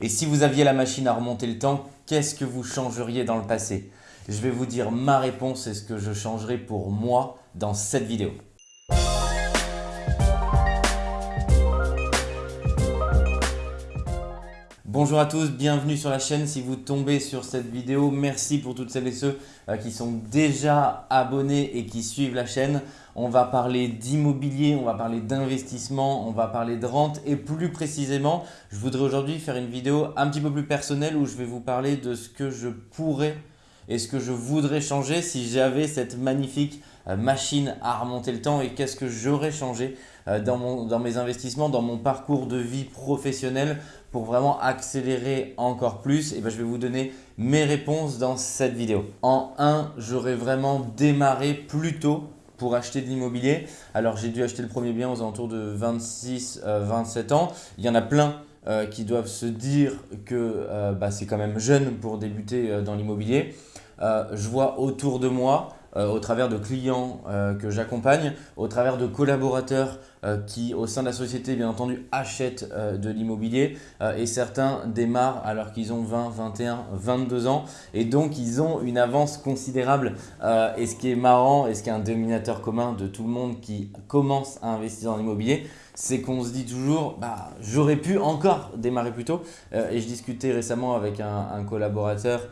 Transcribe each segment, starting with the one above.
Et si vous aviez la machine à remonter le temps, qu'est-ce que vous changeriez dans le passé? Je vais vous dire ma réponse et ce que je changerais pour moi dans cette vidéo. Bonjour à tous, bienvenue sur la chaîne. Si vous tombez sur cette vidéo, merci pour toutes celles et ceux euh, qui sont déjà abonnés et qui suivent la chaîne. On va parler d'immobilier, on va parler d'investissement, on va parler de rente et plus précisément, je voudrais aujourd'hui faire une vidéo un petit peu plus personnelle où je vais vous parler de ce que je pourrais et ce que je voudrais changer si j'avais cette magnifique machine à remonter le temps et qu'est-ce que j'aurais changé euh, dans, dans mes investissements, dans mon parcours de vie professionnelle pour vraiment accélérer encore plus, et ben, je vais vous donner mes réponses dans cette vidéo. En 1, j'aurais vraiment démarré plus tôt pour acheter de l'immobilier. Alors j'ai dû acheter le premier bien aux alentours de 26-27 euh, ans. Il y en a plein euh, qui doivent se dire que euh, bah, c'est quand même jeune pour débuter dans l'immobilier. je vois autour de moi euh, au travers de clients euh, que j'accompagne, au travers de collaborateurs euh, qui, au sein de la société, bien entendu, achètent de l'immobilier et certains démarrent alors qu'ils ont 20, 21, 22 ans et donc ils ont une avance considérable. et ce qui est marrant et ce qui est un dénominateur commun de tout le monde qui commence à investir dans l'immobilier, c'est qu'on se dit toujours bah, j'aurais pu encore démarrer plus tôt. et je discutais récemment avec un collaborateur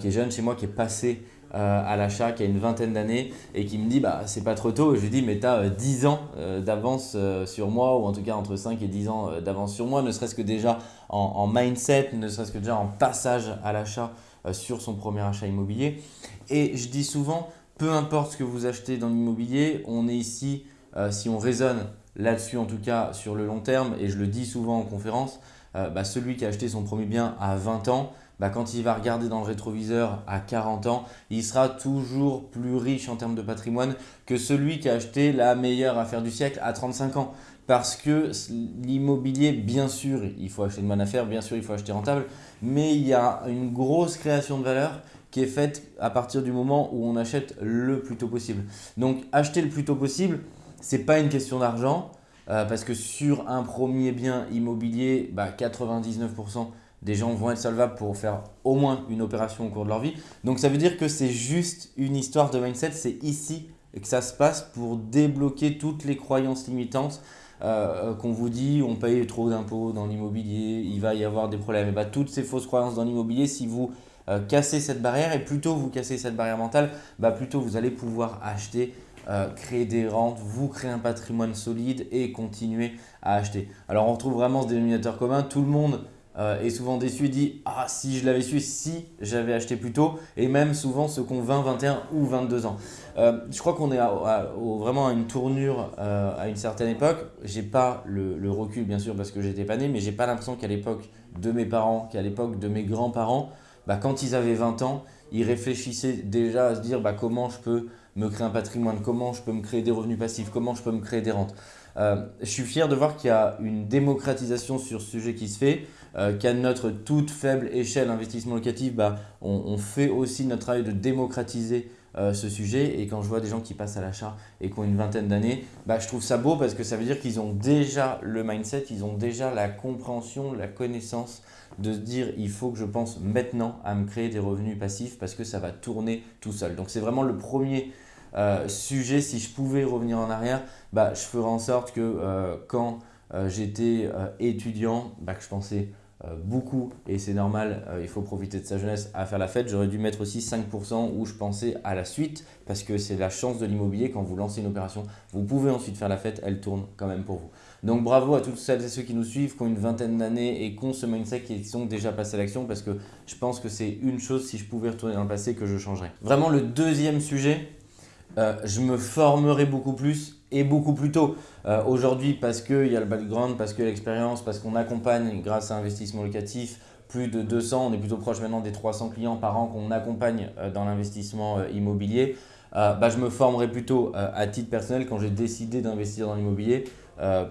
qui est jeune chez moi, qui est passé euh, à l'achat qui a une vingtaine d'années et qui me dit bah c'est pas trop tôt. je lui dis mais tu as 10 ans euh, d'avance euh, sur moi ou en tout cas entre 5 et 10 ans d'avance sur moi, ne serait-ce que déjà en, mindset, ne serait-ce que déjà en passage à l'achat sur son premier achat immobilier. Et je dis souvent, peu importe ce que vous achetez dans l'immobilier, on est ici, si on raisonne là-dessus en tout cas sur le long terme, et je le dis souvent en conférence, bah, celui qui a acheté son premier bien à 20 ans, bah, quand il va regarder dans le rétroviseur à 40 ans, il sera toujours plus riche en termes de patrimoine que celui qui a acheté la meilleure affaire du siècle à 35 ans. Parce que l'immobilier, bien sûr, il faut acheter de bonne affaire, bien sûr, il faut acheter rentable, mais il y a une grosse création de valeur qui est faite à partir du moment où on achète le plus tôt possible. Donc, acheter le plus tôt possible, ce n'est pas une question d'argent, euh, parce que sur un premier bien immobilier, bah, 99% des gens vont être solvables pour faire au moins une opération au cours de leur vie. Donc ça veut dire que c'est juste une histoire de mindset, c'est ici que ça se passe pour débloquer toutes les croyances limitantes euh, qu'on vous dit on paye trop d'impôts dans l'immobilier, il va y avoir des problèmes. Et bah, toutes ces fausses croyances dans l'immobilier, si vous euh, cassez cette barrière et plutôt vous cassez cette barrière mentale, bah, plutôt vous allez pouvoir acheter euh, créer des rentes, vous créer un patrimoine solide et continuer à acheter. Alors on retrouve vraiment ce dénominateur commun, tout le monde euh, est souvent déçu et dit « Ah, si je l'avais su, si j'avais acheté plus tôt » et même souvent ceux qui ont 20, 21 ou 22 ans. Euh, je crois qu'on est vraiment à une tournure euh, à une certaine époque. Je n'ai pas le, recul bien sûr parce que j'étais pas né, mais j'ai pas l'impression qu'à l'époque de mes parents, qu'à l'époque de mes grands-parents, bah, quand ils avaient 20 ans, ils réfléchissaient déjà à se dire bah, comment je peux me créer un patrimoine, comment je peux me créer des revenus passifs, comment je peux me créer des rentes. je suis fier de voir qu'il y a une démocratisation sur ce sujet qui se fait. Euh, qu'à notre toute faible échelle investissement locatif, bah, on, fait aussi notre travail de démocratiser euh, ce sujet. Et quand je vois des gens qui passent à l'achat et qui ont une vingtaine d'années, bah, je trouve ça beau parce que ça veut dire qu'ils ont déjà le mindset, ils ont déjà la compréhension, la connaissance de se dire il faut que je pense maintenant à me créer des revenus passifs parce que ça va tourner tout seul. Donc c'est vraiment le premier euh, sujet. Si je pouvais revenir en arrière, bah, je ferais en sorte que quand j'étais étudiant, bah, que je pensais euh, beaucoup, et c'est normal, euh, il faut profiter de sa jeunesse à faire la fête. J'aurais dû mettre aussi 5% où je pensais à la suite, parce que c'est la chance de l'immobilier, quand vous lancez une opération, vous pouvez ensuite faire la fête, elle tourne quand même pour vous. Donc bravo à toutes celles et ceux qui nous suivent, qui ont une vingtaine d'années et qui ont ce mindset qui sont déjà passés à l'action, parce que je pense que c'est une chose, si je pouvais retourner dans le passé, que je changerais. Vraiment le deuxième sujet, euh, je me formerai beaucoup plus et beaucoup plus tôt. Euh, aujourd'hui, parce qu'il y a le background, parce que l'expérience, parce qu'on accompagne grâce à investissement locatif plus de 200, on est plutôt proche maintenant des 300 clients par an qu'on accompagne euh, dans l'investissement immobilier. bah, je me formerai plutôt à titre personnel quand j'ai décidé d'investir dans l'immobilier.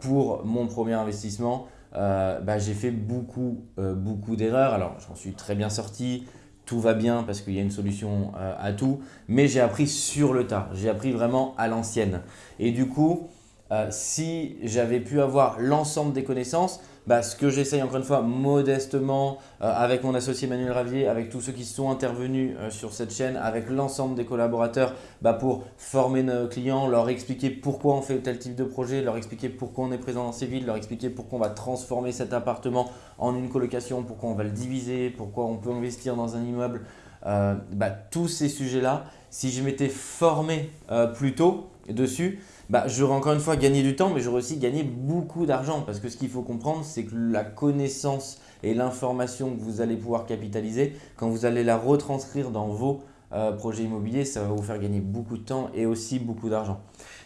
pour mon premier investissement, bah, j'ai fait beaucoup, beaucoup d'erreurs. Alors, j'en suis très bien sorti tout va bien parce qu'il y a une solution euh, à tout, mais j'ai appris sur le tas, j'ai appris vraiment à l'ancienne. Et du coup, euh, si j'avais pu avoir l'ensemble des connaissances, bah, ce que j'essaye encore une fois modestement euh, avec mon associé Manuel Ravier, avec tous ceux qui sont intervenus euh, sur cette chaîne, avec l'ensemble des collaborateurs bah, pour former nos clients, leur expliquer pourquoi on fait tel type de projet, leur expliquer pourquoi on est présent dans ces villes, leur expliquer pourquoi on va transformer cet appartement en une colocation, pourquoi on va le diviser, pourquoi on peut investir dans un immeuble. Bah, tous ces sujets-là, si je m'étais formé plus tôt dessus, bah, j'aurais encore une fois gagné du temps, mais j'aurais aussi gagné beaucoup d'argent. Parce que ce qu'il faut comprendre, c'est que la connaissance et l'information que vous allez pouvoir capitaliser, quand vous allez la retranscrire dans vos euh, projets immobiliers, ça va vous faire gagner beaucoup de temps et aussi beaucoup d'argent.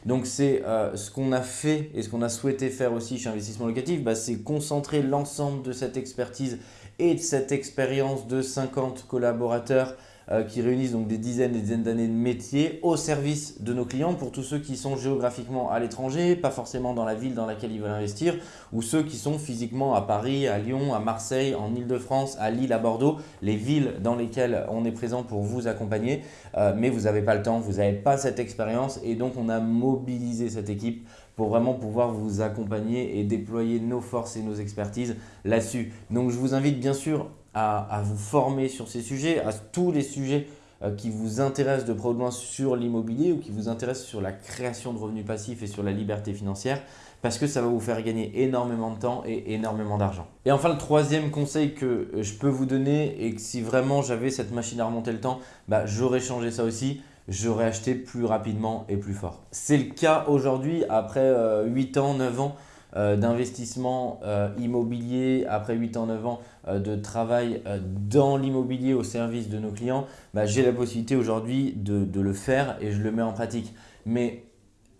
Donc c'est euh, ce qu'on a fait et ce qu'on a souhaité faire aussi chez Investissement Locatif, bah, c'est concentrer l'ensemble de cette expertise et de cette expérience de 50 collaborateurs euh, qui réunissent donc des dizaines et des dizaines d'années de métier au service de nos clients pour tous ceux qui sont géographiquement à l'étranger, pas forcément dans la ville dans laquelle ils veulent investir, ou ceux qui sont physiquement à Paris, à Lyon, à Marseille, en Ile-de-France, à Lille, à Bordeaux, les villes dans lesquelles on est présent pour vous accompagner, euh, mais vous n'avez pas le temps, vous n'avez pas cette expérience et donc on a mobilisé cette équipe pour vraiment pouvoir vous accompagner et déployer nos forces et nos expertises là-dessus. Donc je vous invite bien sûr à, vous former sur ces sujets, à tous les sujets euh, qui vous intéressent de près ou de loin sur l'immobilier ou qui vous intéressent sur la création de revenus passifs et sur la liberté financière parce que ça va vous faire gagner énormément de temps et énormément d'argent. Et enfin, le troisième conseil que euh, je peux vous donner et que si vraiment j'avais cette machine à remonter le temps, bah, j'aurais changé ça aussi, j'aurais acheté plus rapidement et plus fort. C'est le cas aujourd'hui après 8 euh, ans, 9 ans euh, d'investissement euh, immobilier, après 8 ans, 9 ans euh, de travail dans l'immobilier au service de nos clients, bah, j'ai la possibilité aujourd'hui de, le faire et je le mets en pratique. Mais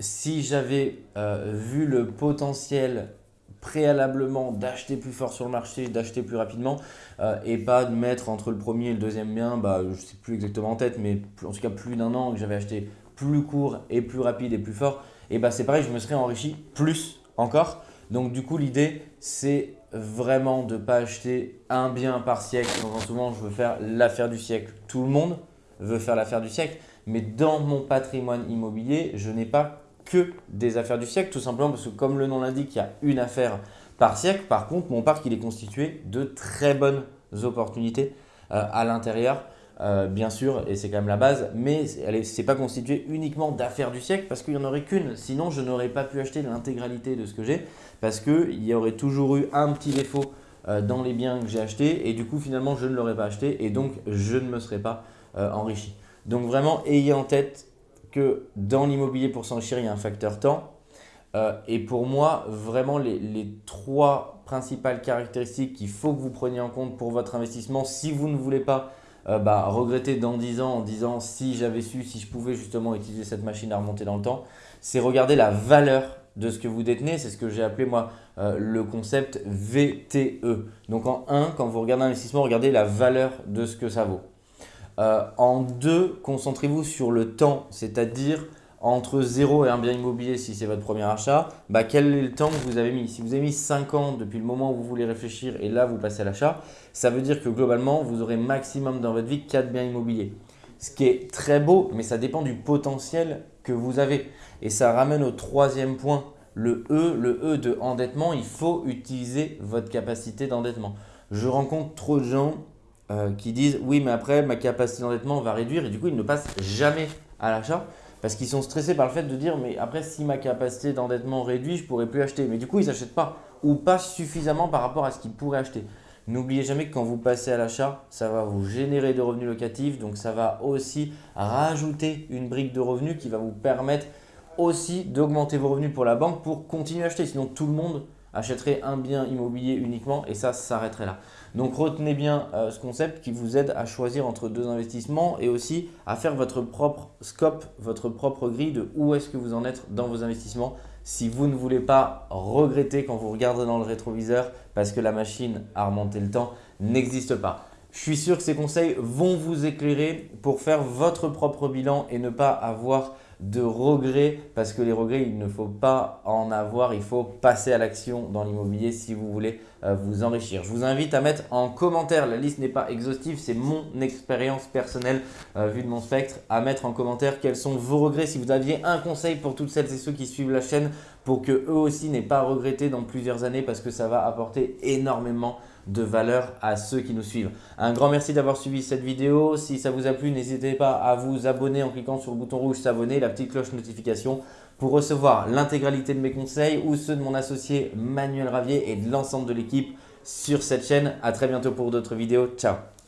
si j'avais vu le potentiel préalablement d'acheter plus fort sur le marché, d'acheter plus rapidement et pas de mettre entre le premier et le deuxième bien, bah, je ne sais plus exactement en tête, mais en tout cas plus d'un an que j'avais acheté plus court et plus rapide et plus fort, et bah, c'est pareil, je me serais enrichi plus encore. Donc du coup, l'idée, c'est vraiment de ne pas acheter un bien par siècle. Donc souvent, je veux faire l'affaire du siècle. Tout le monde veut faire l'affaire du siècle. Mais dans mon patrimoine immobilier, je n'ai pas que des affaires du siècle, tout simplement parce que comme le nom l'indique, il y a une affaire par siècle. Par contre, mon parc, il est constitué de très bonnes opportunités euh, à l'intérieur. Euh, bien sûr, et c'est quand même la base, mais ce n'est pas constitué uniquement d'affaires du siècle parce qu'il n'y en aurait qu'une. Sinon, je n'aurais pas pu acheter l'intégralité de ce que j'ai parce qu'il y aurait toujours eu un petit défaut euh, dans les biens que j'ai achetés et du coup, finalement, je ne l'aurais pas acheté et donc je ne me serais pas euh, enrichi. Donc vraiment, ayez en tête que dans l'immobilier, pour s'enrichir, il y a un facteur temps. et pour moi, vraiment, les, les trois principales caractéristiques qu'il faut que vous preniez en compte pour votre investissement, si vous ne voulez pas euh, bah, regretter dans 10 ans en disant si j'avais su, si je pouvais justement utiliser cette machine à remonter dans le temps, c'est regarder la valeur de ce que vous détenez. C'est ce que j'ai appelé moi euh, le concept VTE. Donc en 1, quand vous regardez un investissement, regardez la valeur de ce que ça vaut. Euh, en 2, concentrez-vous sur le temps, c'est-à-dire entre 0 et un bien immobilier si c'est votre premier achat, bah, quel est le temps que vous avez mis? Si vous avez mis 5 ans depuis le moment où vous voulez réfléchir et là vous passez à l'achat, ça veut dire que globalement vous aurez maximum dans votre vie 4 biens immobiliers. Ce qui est très beau, mais ça dépend du potentiel que vous avez. Et ça ramène au troisième point, le E, le E de endettement, il faut utiliser votre capacité d'endettement. Je rencontre trop de gens euh, qui disent oui mais après ma capacité d'endettement va réduire et du coup ils ne passent jamais à l'achat parce qu'ils sont stressés par le fait de dire mais après si ma capacité d'endettement réduit, je ne pourrais plus acheter. Mais du coup, ils n'achètent pas ou pas suffisamment par rapport à ce qu'ils pourraient acheter. N'oubliez jamais que quand vous passez à l'achat, ça va vous générer de revenus locatifs. Donc ça va aussi rajouter une brique de revenus qui va vous permettre aussi d'augmenter vos revenus pour la banque pour continuer à acheter. Sinon, tout le monde achèterait un bien immobilier uniquement et ça s'arrêterait là. Donc retenez bien euh, ce concept qui vous aide à choisir entre deux investissements et aussi à faire votre propre scope, votre propre grille de où est-ce que vous en êtes dans vos investissements si vous ne voulez pas regretter quand vous regardez dans le rétroviseur parce que la machine à remonter le temps n'existe pas. Je suis sûr que ces conseils vont vous éclairer pour faire votre propre bilan et ne pas avoir de regrets parce que les regrets, il ne faut pas en avoir, il faut passer à l'action dans l'immobilier si vous voulez euh, vous enrichir. Je vous invite à mettre en commentaire, la liste n'est pas exhaustive, c'est mon expérience personnelle euh, vue de mon spectre, à mettre en commentaire quels sont vos regrets. Si vous aviez un conseil pour toutes celles et ceux qui suivent la chaîne pour que eux aussi n'aient pas à regretter dans plusieurs années parce que ça va apporter énormément de valeur à ceux qui nous suivent. Un grand merci d'avoir suivi cette vidéo. Si ça vous a plu, n'hésitez pas à vous abonner en cliquant sur le bouton rouge s'abonner, la petite cloche notification pour recevoir l'intégralité de mes conseils ou ceux de mon associé Manuel Ravier et de l'ensemble de l'équipe sur cette chaîne. À très bientôt pour d'autres vidéos. Ciao